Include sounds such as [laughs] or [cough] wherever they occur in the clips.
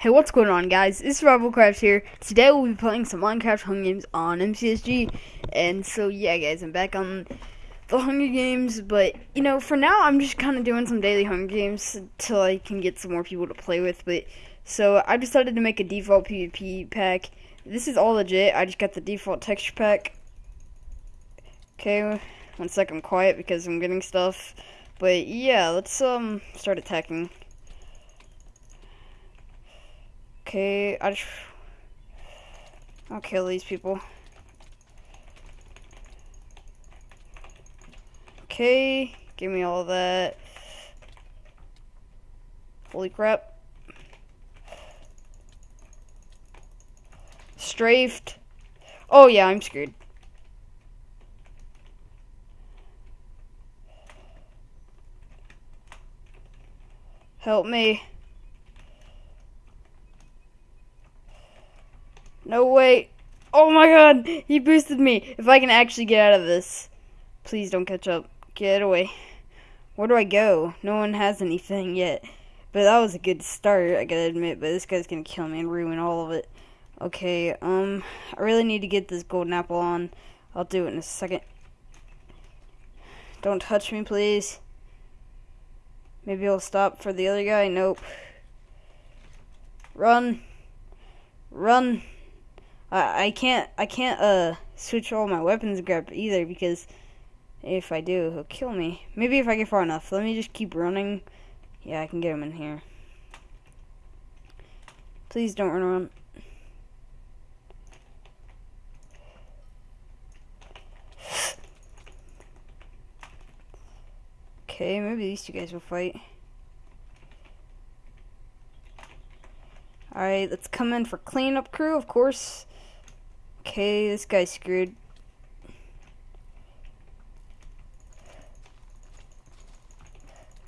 Hey, what's going on, guys? It's Survivalcraft here. Today we'll be playing some Minecraft Hunger Games on MCSG. And so, yeah, guys, I'm back on the Hunger Games. But, you know, for now, I'm just kind of doing some daily Hunger Games until I can get some more people to play with. But, so, I decided to make a default PvP pack. This is all legit. I just got the default texture pack. Okay, one second, quiet because I'm getting stuff. But, yeah, let's, um, start attacking. Okay, I just... I'll kill these people. Okay, give me all that. Holy crap. Strafed. Oh yeah, I'm screwed. Help me. No way. Oh my god, he boosted me. If I can actually get out of this. Please don't catch up. Get away. Where do I go? No one has anything yet. But that was a good start, I gotta admit. But this guy's gonna kill me and ruin all of it. Okay, um, I really need to get this golden apple on. I'll do it in a second. Don't touch me, please. Maybe he'll stop for the other guy. Nope. Run. Run. I can't I can't uh switch all my weapons grab either because if I do he'll kill me. Maybe if I get far enough. Let me just keep running. Yeah, I can get him in here. Please don't run around. Okay, maybe these two guys will fight. Alright, let's come in for cleanup crew, of course. Okay, this guy's screwed.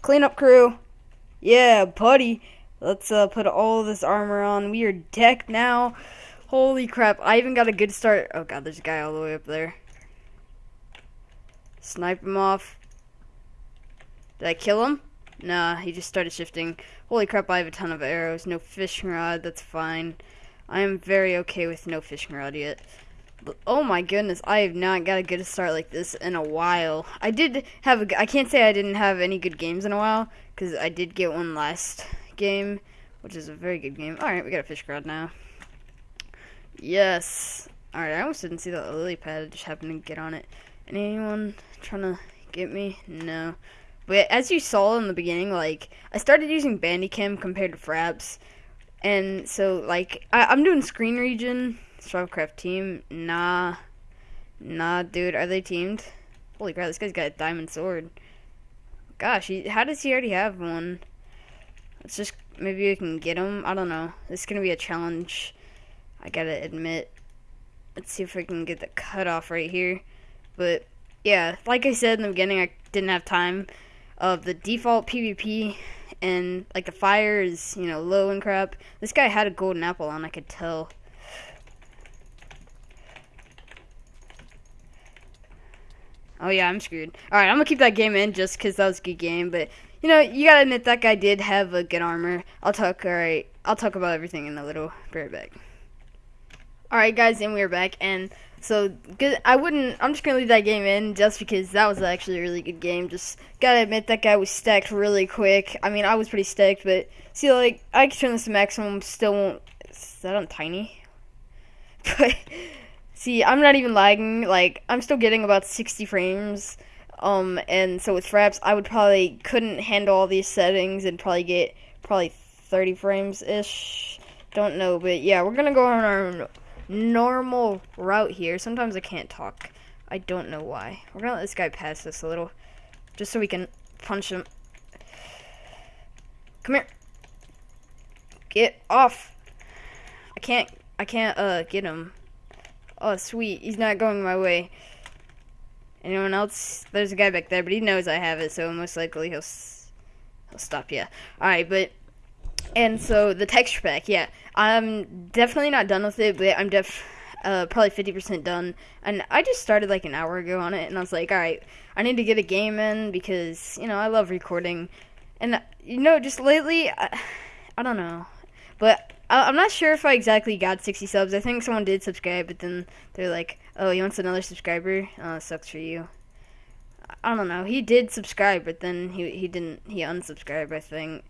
Cleanup crew. Yeah, buddy. Let's uh, put all this armor on. We are decked now. Holy crap. I even got a good start. Oh god, there's a guy all the way up there. Snipe him off. Did I kill him? Nah, he just started shifting. Holy crap, I have a ton of arrows. No fishing rod, that's fine. I am very okay with no fishing rod yet. But, oh my goodness, I have not got a good start like this in a while. I did have a, I can't say I didn't have any good games in a while, because I did get one last game, which is a very good game. Alright, we got a fish rod now. Yes. Alright, I almost didn't see that lily pad, I just happened to get on it. Anyone trying to get me? No. But as you saw in the beginning, like, I started using Bandicam compared to Fraps, and so, like, I, am doing screen region, Survivalcraft team. Nah. Nah, dude, are they teamed? Holy crap, this guy's got a diamond sword. Gosh, he, how does he already have one? Let's just, maybe we can get him. I don't know. This is going to be a challenge, I gotta admit. Let's see if we can get the cutoff right here. But, yeah, like I said in the beginning, I didn't have time of the default PvP and like the fire is you know low and crap. This guy had a golden apple on, I could tell. Oh yeah, I'm screwed. All right, I'm gonna keep that game in just because that was a good game. But you know, you gotta admit that guy did have a good armor. I'll talk. All right, I'll talk about everything in a little. Be right back. All right, guys, and we're back. And so good. I wouldn't. I'm just gonna leave that game in just because that was actually a really good game. Just gotta admit that guy was stacked really quick. I mean, I was pretty stacked, but see, like I can turn this to maximum. Still won't. Is that on tiny? [laughs] But see, I'm not even lagging. Like I'm still getting about 60 frames. Um, and so with Fraps, I would probably couldn't handle all these settings and probably get probably 30 frames ish. Don't know, but yeah, we're gonna go on our normal route here. Sometimes I can't talk. I don't know why. We're gonna let this guy pass us a little. Just so we can punch him. Come here. Get off. I can't, I can't, uh, get him. Oh, sweet. He's not going my way. Anyone else? There's a guy back there, but he knows I have it, so most likely he'll, he'll stop, yeah. Alright, but and so the texture pack, yeah, I'm definitely not done with it, but I'm def uh, probably 50% done. And I just started like an hour ago on it, and I was like, all right, I need to get a game in because you know I love recording, and you know just lately, I, I don't know, but I, I'm not sure if I exactly got 60 subs. I think someone did subscribe, but then they're like, "Oh, he wants another subscriber. Oh, sucks for you." I don't know. He did subscribe, but then he he didn't. He unsubscribed. I think.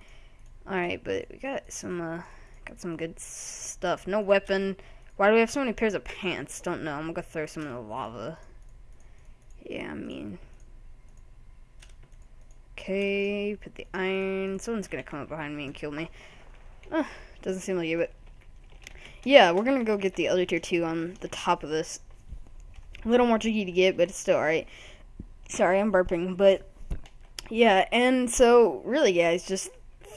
All right, but we got some uh, got some good stuff. No weapon. Why do we have so many pairs of pants? Don't know. I'm gonna throw some in the lava. Yeah, I mean. Okay, put the iron. Someone's gonna come up behind me and kill me. Doesn't seem like it, but yeah, we're gonna go get the other tier two on the top of this. A little more tricky to get, but it's still alright. Sorry, I'm burping, but yeah, and so really, guys, just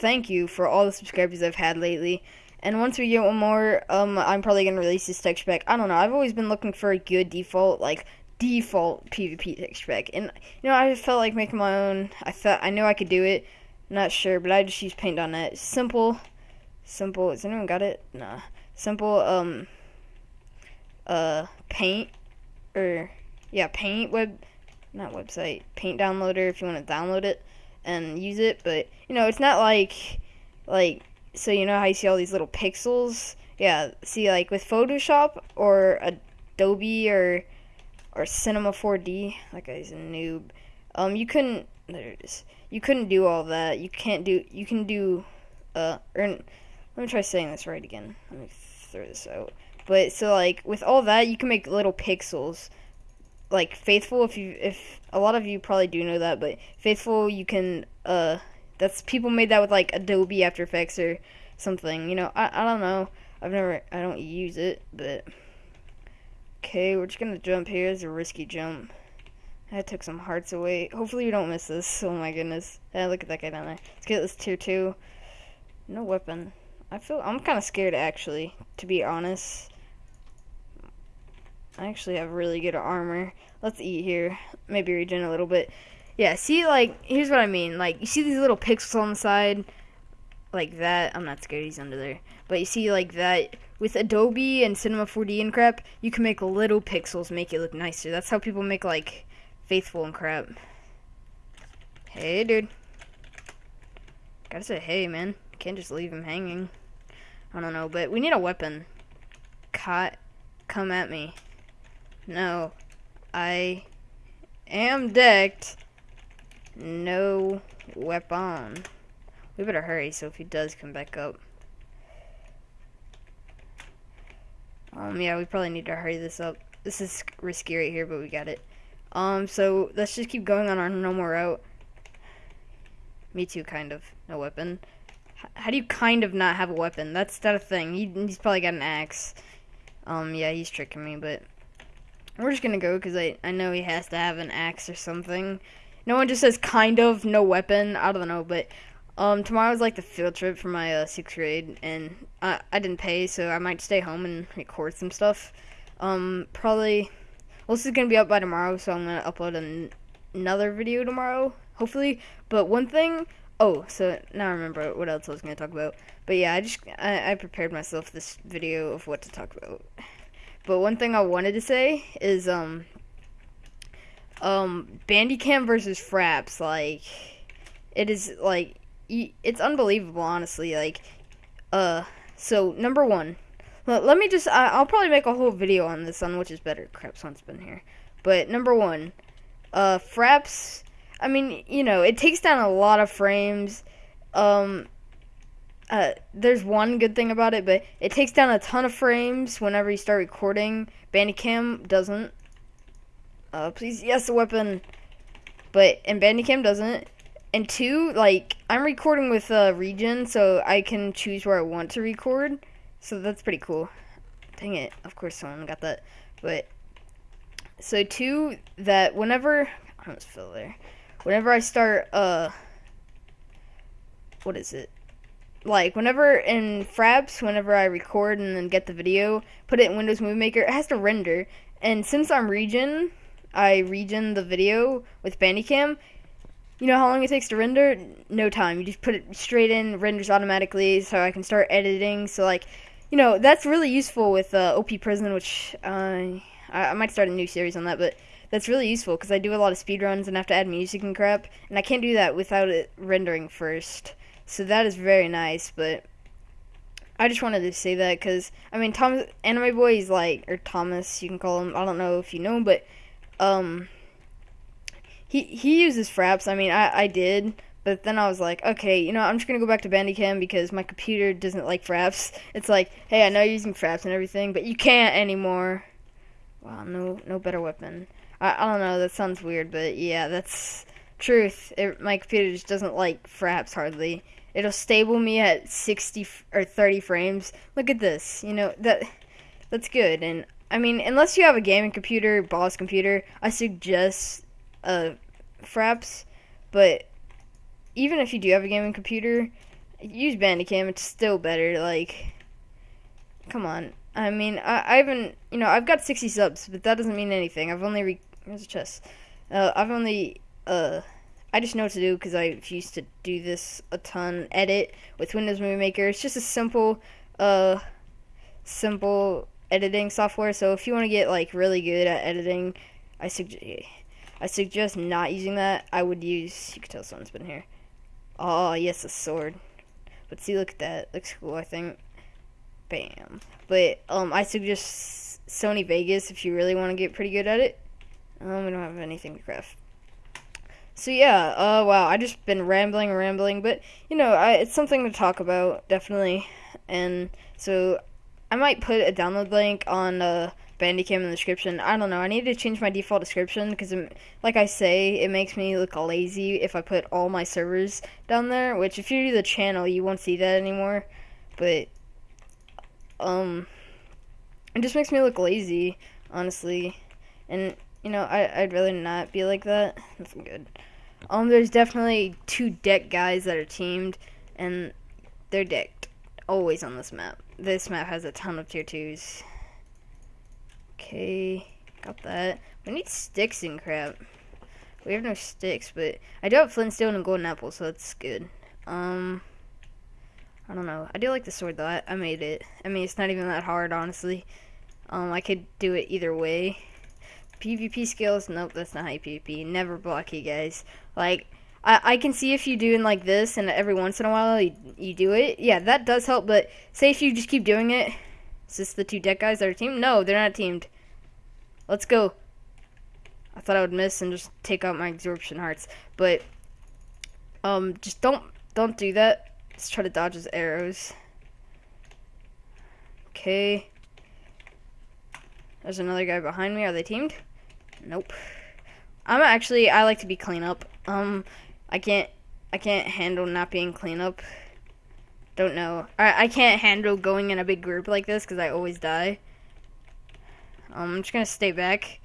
thank you for all the subscribers I've had lately. And once we get one more, um, I'm probably gonna release this texture pack. I don't know. I've always been looking for a good default, like default PvP texture pack, and you know, I felt like making my own. I thought I knew I could do it. Not sure, but I just use Paint.net. Simple, simple. Has anyone got it? Nah. Simple. Um. Uh, Paint, or yeah, Paint web, not website. Paint downloader if you want to download it and use it. But you know, it's not like like so you know how you see all these little pixels? Yeah, see like with Photoshop or Adobe or or Cinema 4D, that guy's a noob. Um, you couldn't. There it is. You couldn't do all that. You can't do. You can do. Uh, or let me try saying this right again. Let me throw this out. But so like with all that, you can make little pixels. Like faithful, if you if a lot of you probably do know that, but faithful, you can uh that's people made that with like Adobe After Effects or something. You know, I I don't know. I've never I don't use it, but okay, we're just gonna jump here. It's a risky jump. I took some hearts away. Hopefully we don't miss this. [laughs] Oh my goodness. Yeah, look at that guy down there. Let's get this tier two. No weapon. I feel I'm kind of scared actually, to be honest. I actually have really good armor. Let's eat here. Maybe regen a little bit. Yeah, see, like, here's what I mean. Like, you see these little pixels on the side? Like that. I'm not scared he's under there. But you see, like, that. With Adobe and Cinema 4D and crap, you can make little pixels make it look nicer. That's how people make, like, Faithful and crap. Hey, dude. Gotta say hey, man. Can't just leave him hanging. I don't know, but we need a weapon. Caught. Come at me. No. I am decked. No weapon. We better hurry so if he does come back up. Um, yeah, we probably need to hurry this up. This is risky right here, but we got it. Um, so let's just keep going on our normal route. Me too, kind of. No weapon. How do you kind of not have a weapon? That's not a thing. He, he's probably got an axe. Um, yeah, he's tricking me, but we're just gonna go because I, I know he has to have an axe or something. No one just says kind of, no weapon. I don't know, but um, tomorrow's like the field trip for my uh, sixth grade, and I, I didn't pay, so I might stay home and record some stuff. Um, probably, well, this is gonna be up by tomorrow, so I'm gonna upload an, another video tomorrow, hopefully. But one thing, oh, so now I remember what else I was gonna talk about. But yeah, I just I, I prepared myself this video of what to talk about. But one thing I wanted to say is um um Bandicam versus Fraps like it is like it's unbelievable honestly like uh so number 1 let, let me just I, will probably make a whole video on this on which is better crap someone's been here but number 1 uh Fraps I mean you know it takes down a lot of frames um uh, there's one good thing about it, but it takes down a ton of frames whenever you start recording. Bandicam doesn't. Uh, please, yes, a weapon. But, and Bandicam doesn't. And two, like, I'm recording with uh, Region, so I can choose where I want to record. So that's pretty cool. Dang it, of course someone got that. But, so two, that whenever, I almost fell there. Whenever I start, uh, what is it? Like whenever in Fraps, whenever I record and then get the video, put it in Windows Movie Maker, it has to render. And since I'm region, I region the video with Bandicam. You know how long it takes to render? No time. You just put it straight in, renders automatically, so I can start editing. So like, you know, that's really useful with uh, OP Prison, which uh, I, I might start a new series on that, but that's really useful because I do a lot of speedruns and have to add music and crap, and I can't do that without it rendering first. So that is very nice, but I just wanted to say that because I mean, Thomas Anime Boy is like, or Thomas, you can call him. I don't know if you know him, but um, he he uses fraps. I mean, I I did, but then I was like, okay, you know, I'm just gonna go back to Bandicam because my computer doesn't like fraps. It's like, hey, I know you're using fraps and everything, but you can't anymore. Wow, no no better weapon. I I don't know. That sounds weird, but yeah, that's truth. It, my computer just doesn't like fraps hardly. It'll stable me at 60 or 30 frames. Look at this. You know that that's good. And I mean, unless you have a gaming computer, boss computer, I suggest uh fraps. But even if you do have a gaming computer, use Bandicam. It's still better. Like, come on. I mean, I, I haven't, you know, I've got 60 subs, but that doesn't mean anything. I've only, re- a chest. Uh, I've only, uh, I just know what to do because I used to do this a ton. Edit with Windows Movie Maker. It's just a simple, uh, simple editing software. So if you want to get like really good at editing, I suggest I suggest not using that. I would use. You can tell someone's been here. Oh yes, a sword. But see, look at that. Looks cool. I think. Bam. But um, I suggest Sony Vegas if you really want to get pretty good at it. Um, we don't have anything to craft. So yeah, uh, wow, I just been rambling rambling, but you know, I, it's something to talk about definitely, and so I might put a download link on uh, Bandicam in the description. I don't know. I need to change my default description because, like I say, it makes me look lazy if I put all my servers down there. Which, if you do the channel, you won't see that anymore. But um, it just makes me look lazy, honestly. And you know, I I'd rather not be like that. That's good. Um, there's definitely two deck guys that are teamed, and they're decked always on this map. This map has a ton of tier twos. Okay, got that. We need sticks and crap. We have no sticks, but I do have flintstone and golden apple, so that's good. Um, I don't know. I do like the sword though. I, I made it. I mean, it's not even that hard, honestly. Um, I could do it either way. PvP skills? Nope, that's not high PvP. Never block you guys. Like, I, I can see if you doing like this and every once in a while you, you do it. Yeah, that does help, but say if you just keep doing it. Is this the two deck guys that are teamed? No, they're not teamed. Let's go. I thought I would miss and just take out my absorption hearts. But, um, just don't, don't do that. Let's try to dodge his arrows. Okay. There's another guy behind me. Are they teamed? Nope. I'm actually I like to be cleanup. Um, I can't I can't handle not being cleanup. Don't know. I I can't handle going in a big group like this because I always die. Um, I'm just gonna stay back.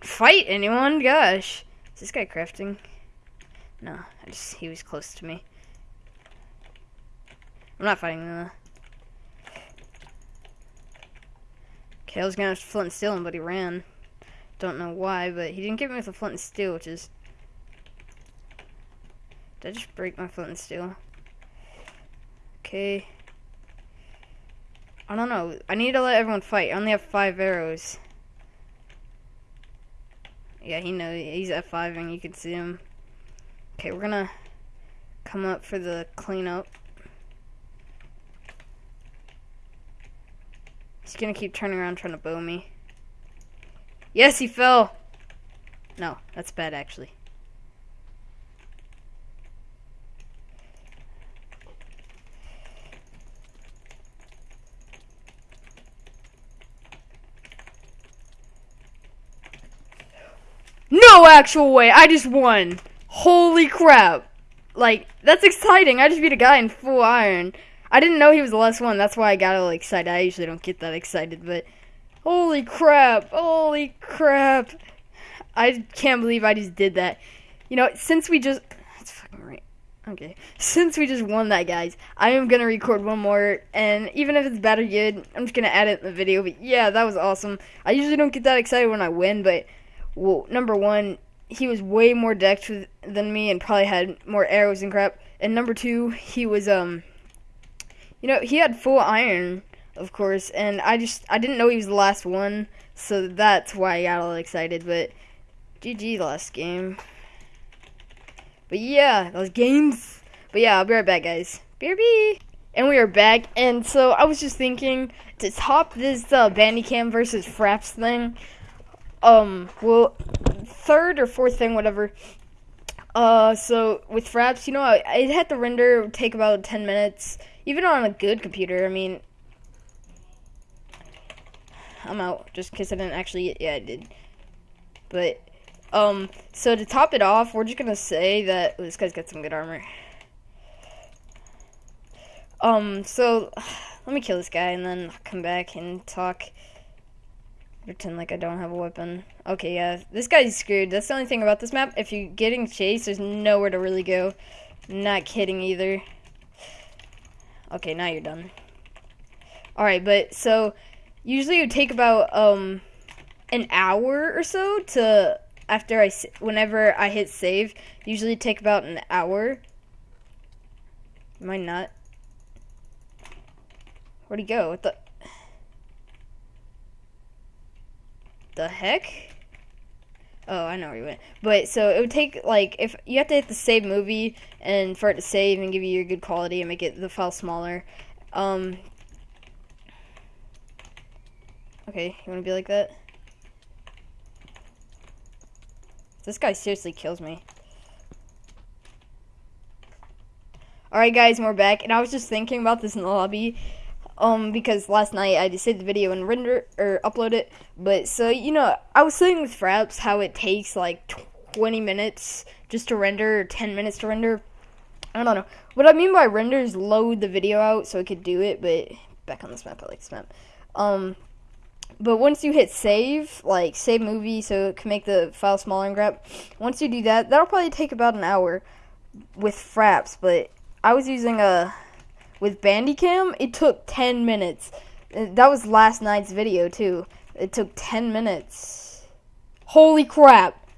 Fight anyone? Gosh, is this guy crafting? No, I just he was close to me. I'm not fighting though. Okay, was gonna flint and steel him, but he ran. Don't know why, but he didn't get me a flint and steel, which is... Did I just break my flint and steel? Okay. I don't know. I need to let everyone fight. I only have five arrows. Yeah, he knows. He's at five, and you can see him. Okay, we're gonna come up for the cleanup. He's gonna keep turning around trying to bow me. Yes, he fell. No, that's bad actually. No actual way, I just won. Holy crap. Like, that's exciting. I just beat a guy in full iron. I didn't know he was the last one. That's why I got all excited. I usually don't get that excited, but holy crap! Holy crap! I can't believe I just did that. You know, since we just that's fucking right. Okay, since we just won that, guys, I am gonna record one more, and even if it's bad or good, I'm just gonna add it in the video. But yeah, that was awesome. I usually don't get that excited when I win, but well, number one, he was way more decked than me and probably had more arrows and crap. And number two, he was um you know, he had full iron, of course, and I just I didn't know he was the last one, so that's why I got all excited. But GG last game. But yeah, those games. But yeah, I'll be right back, guys. BRB. and we are back. And so I was just thinking to top this uh, Bandicam versus Fraps thing. Um, well, third or fourth thing, whatever. Uh, so with Fraps, you know, it had to render take about ten minutes, even on a good computer. I mean, I'm out just because I didn't actually. Yeah, I did. But um, so to top it off, we're just gonna say that oh, this guy's got some good armor. Um, so [sighs] let me kill this guy and then come back and talk. Pretend like I don't have a weapon. Okay, yeah, this guy's screwed. That's the only thing about this map. If you're getting chased, there's nowhere to really go. Not kidding either. Okay, now you're done. Alright, but so usually it would take about um an hour or so to after I whenever I hit save. Usually take about an hour. Am I not? Where'd he go? What the? The heck? Oh, I know where he went. But so it would take like if you have to hit the save movie and for it to save and give you your good quality and make it the file smaller. Um. Okay, you want to be like that? This guy seriously kills me. Alright guys, we're back, and I was just thinking about this in the lobby, um, because last night I just saved the video and render, or upload it, but, so, you know, I was saying with Fraps how it takes, like, 20 minutes just to render, or 10 minutes to render, I don't know, what I mean by render is load the video out so it could do it, but, back on this map, I like this map, um, but once you hit save, like save movie, so it can make the file smaller and grab, once you do that, that'll probably take about an hour with Fraps, but I was using a with Bandicam, it took 10 minutes. That was last night's video too. It took 10 minutes. Holy crap.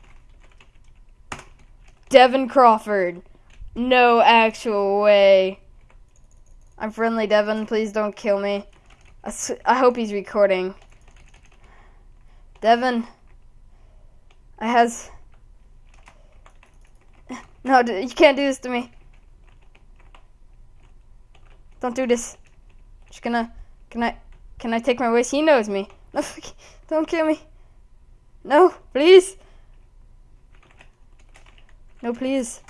Devin Crawford. No actual way. I'm friendly, Devin. Please don't kill me. I hope he's recording. Devin. I has. No, you can't do this to me. Don't do this. Just gonna, can I, can I take my wish? He knows me. No, [laughs] don't kill me. No, please. No, please.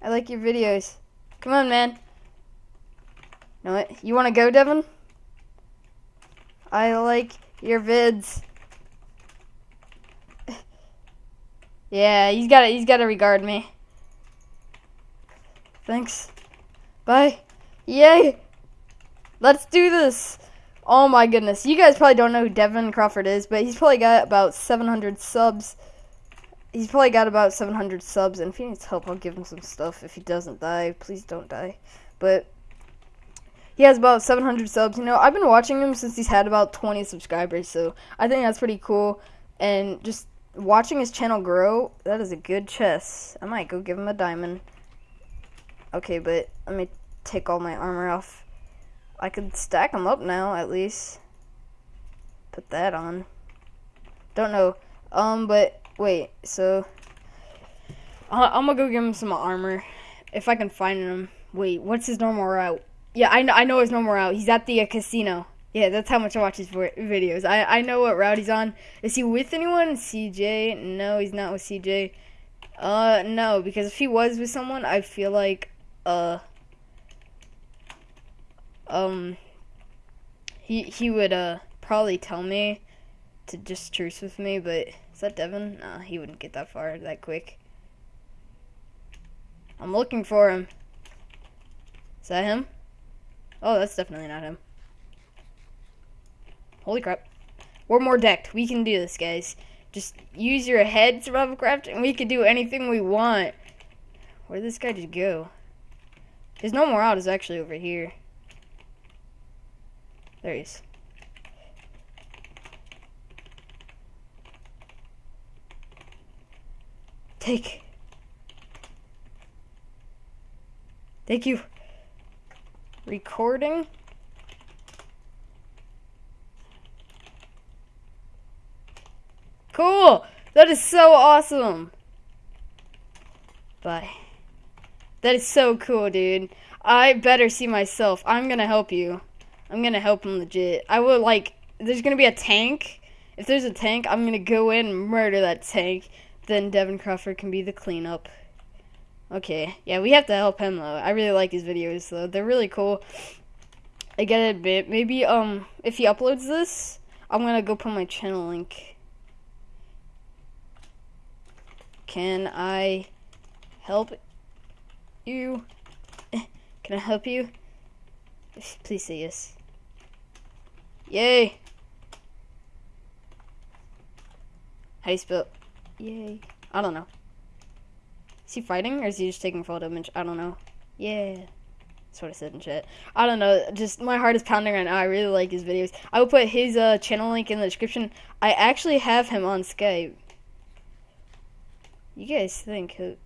I like your videos. Come on, man. You know what? You want to go, Devin? I like your vids. yeah, he's gotta he's got to regard me. Thanks. Bye. Yay! Let's do this! Oh my goodness. You guys probably don't know who Devin Crawford is, but he's probably got about 700 subs. He's probably got about 700 subs, and if he needs help, I'll give him some stuff. If he doesn't die, please don't die. But he has about 700 subs. You know, I've been watching him since he's had about 20 subscribers, so I think that's pretty cool. And just watching his channel grow, that is a good chess. I might go give him a diamond. Okay, but let me take all my armor off. I could stack them up now, at least. Put that on. Don't know. Um, but wait, so I'm gonna go give him some armor if I can find him. Wait, what's his normal route? Yeah, I know, I know his normal route. He's at the uh, casino. Yeah, that's how much I watch his videos. I, I know what route he's on. Is he with anyone? CJ? No, he's not with CJ. Uh, no, because if he was with someone, I feel like uh um he he would uh probably tell me to just truce with me, but is that Devin? Nah, he wouldn't get that far that quick. I'm looking for him. Is that him? Oh, that's definitely not him. Holy crap. We're more decked. We can do this, guys. Just use your head, Survivalcraft, and we can do anything we want. Where did this guy just go? His more out. is actually over here. There he is. Take. Thank you. Recording. Cool! That is so awesome! Bye. That is so cool, dude. I better see myself. I'm gonna help you. I'm gonna help him legit. I will like. There's gonna be a tank. If there's a tank, I'm gonna go in and murder that tank. Then Devin Crawford can be the cleanup. Okay, yeah, we have to help him though. I really like his videos though. They're really cool. I gotta admit, maybe um if he uploads this, I'm gonna go put my channel link. Can I help you? Can I help you? Please say yes. Yay! How do you spell? Yay. I don't know. Is he fighting or is he just taking full damage? I don't know. Yeah. That's what I said in chat. I don't know. Just my heart is pounding right now. I really like his videos. I will put his uh, channel link in the description. I actually have him on Skype. You guys think who?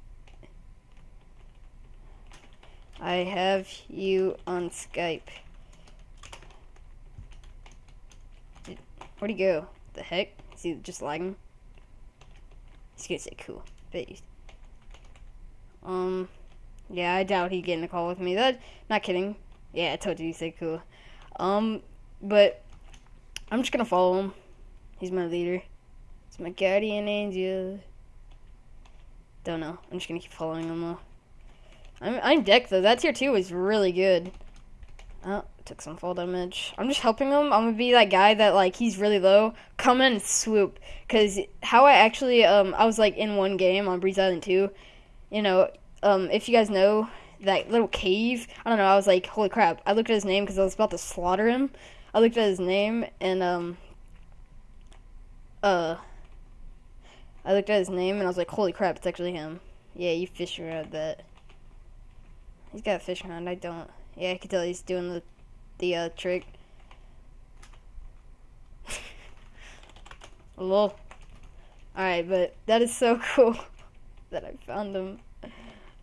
I have you on Skype. Where'd he go? The heck? Is he just lagging? He's gonna say cool. Bet Um, yeah, I doubt he'd get in a call with me. That, not kidding. Yeah, I told you he said cool. Um, but I'm just gonna follow him. He's my leader. It's my guardian angel. Don't know. I'm just gonna keep following him though. I'm I'm deck though. That tier two is really good. Oh, took some fall damage. I'm just helping him. I'm gonna be that guy that like he's really low. Come in and swoop. Cause how I actually um I was like in one game on Breeze Island two. You know um if you guys know that little cave. I don't know. I was like holy crap. I looked at his name because I was about to slaughter him. I looked at his name and um uh I looked at his name and I was like holy crap it's actually him. Yeah, you fish around that. He's got a fishing rod. I don't. Yeah, I can tell he's doing the the uh, trick. [laughs] Lol. Alright, but that is so [laughs] cool that I found him.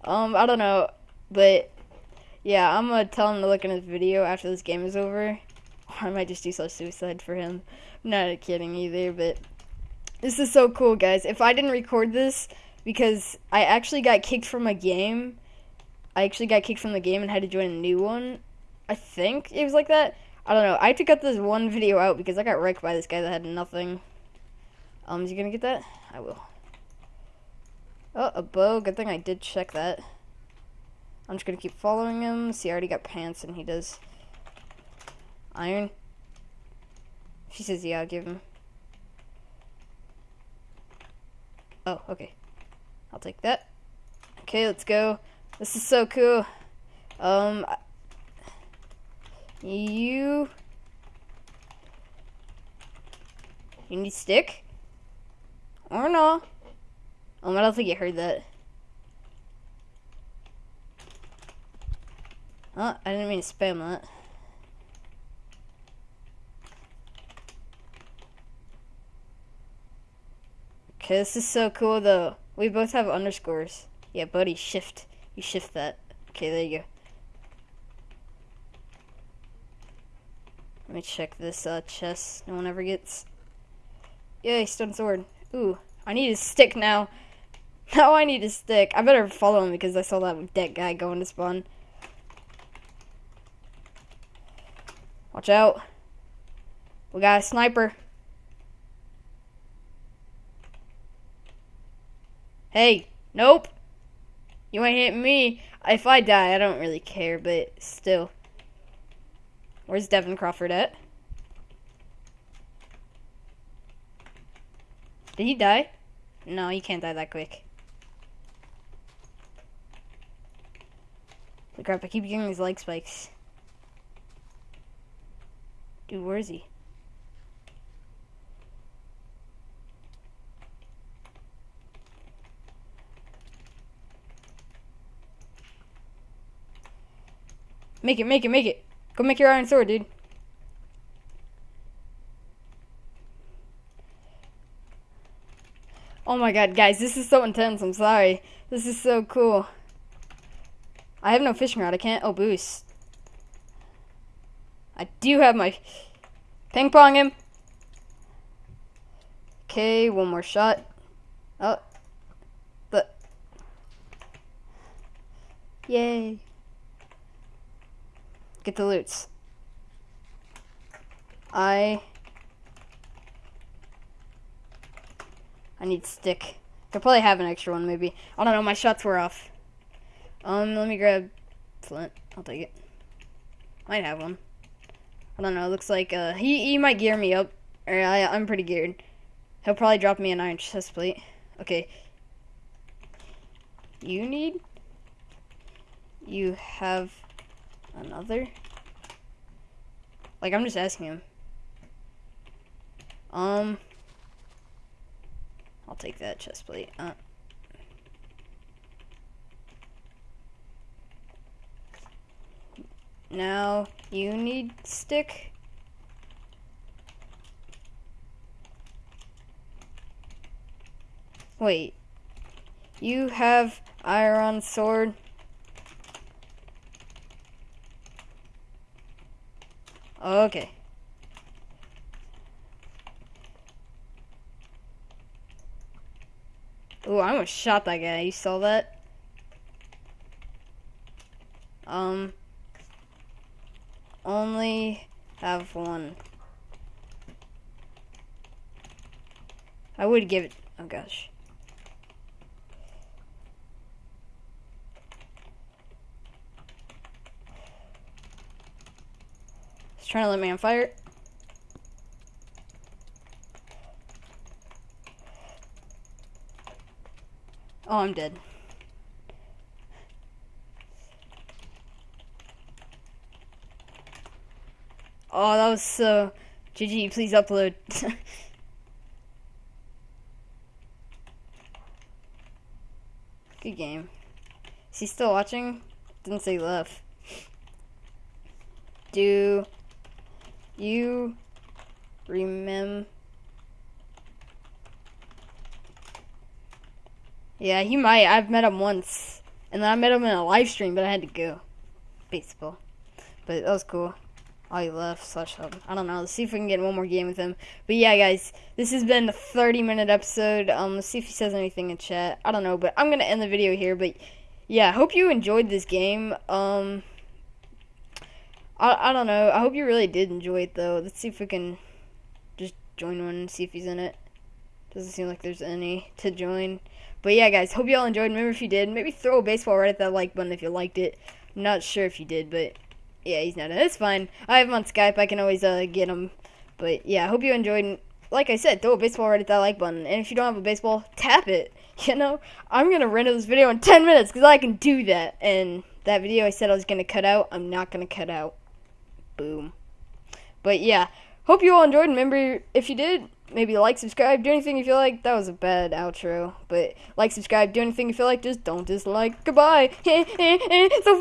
Um, I don't know, but yeah, I'm gonna tell him to look in his video after this game is over. Or [laughs] I might just do self suicide for him. I'm not kidding either, but this is so cool, guys. If I didn't record this because I actually got kicked from a game I actually got kicked from the game and had to join a new one. I think it was like that. I don't know. I had to cut this one video out because I got wrecked by this guy that had nothing. Um, is he gonna get that? I will. Oh, a bow. Good thing I did check that. I'm just gonna keep following him. See, I already got pants and he does. Iron. She says, yeah, I'll give him. Oh, okay. I'll take that. Okay, let's go. This is so cool. Um, you, you need stick? Or no? Um, I don't think you heard that. Oh, I didn't mean to spam that. Okay, this is so cool though. We both have underscores. Yeah, buddy, shift. You shift that. Okay, there you go. Let me check this uh, chest no one ever gets. Yay, stone sword. Ooh, I need a stick now. [laughs] Now I need a stick. I better follow him because I saw that dead guy going to spawn. Watch out. We got a sniper. Hey, nope. You ain't hitting me. If I die, I don't really care, but still. Where's Devin Crawford at? Did he die? No, he can't die that quick. Holy crap, I keep getting these leg spikes. Dude, where is he? Make it, make it, make it. Go make your iron sword, dude. Oh my god, guys, this is so intense. I'm sorry. This is so cool. I have no fishing rod. I can't. Oh, boost. I do have my ping pong him. Okay, one more shot. Oh. But. Yay. Get the loots. I I need stick. I probably have an extra one maybe. I don't know, my shots were off. Um, let me grab flint. I'll take it. Might have one. I don't know, looks like uh he he might gear me up. Or I I'm pretty geared. He'll probably drop me an iron chest plate. Okay. You need you have another? Like I'm just asking him. Um, I'll take that chest plate. Uh, now you need stick. Wait, you have iron sword. Okay. Ooh, I almost shot that guy. You saw that? Um, only have one. I would give it, oh gosh. He's trying to let me on fire. Oh, I'm dead. Oh, that was so... GG, please upload. [laughs] Good game. Is he still watching? Didn't say left. Do you remember? Yeah, he might. I've met him once. And then I met him in a live stream, but I had to go. Baseball. But that was cool. Oh, he left. Slash hub. I don't know. Let's see if we can get one more game with him. But yeah, guys, this has been a 30 minute episode. Um, let's see if he says anything in chat. I don't know, but I'm gonna end the video here. But yeah, hope you enjoyed this game. Um, I I don't know. I hope you really did enjoy it though. Let's see if we can just join one and see if he's in it. Doesn't seem like there's any to join. But yeah, guys, hope you all enjoyed. Remember, if you did, maybe throw a baseball right at that like button if you liked it. I'm not sure if you did, but yeah, he's not in. It's fine. I have him on Skype. I can always uh, get him. But yeah, hope you enjoyed. Like I said, throw a baseball right at that like button. And if you don't have a baseball, tap it. [laughs] You know, I'm gonna render this video in 10 minutes because I can do that. And that video I said I was gonna cut out, I'm not gonna cut out. Boom. But yeah, hope you all enjoyed. Remember, if you did, maybe like, subscribe, do anything you feel like. That was a bad outro. But like, subscribe, do anything you feel like. Just don't dislike. Goodbye. [laughs] so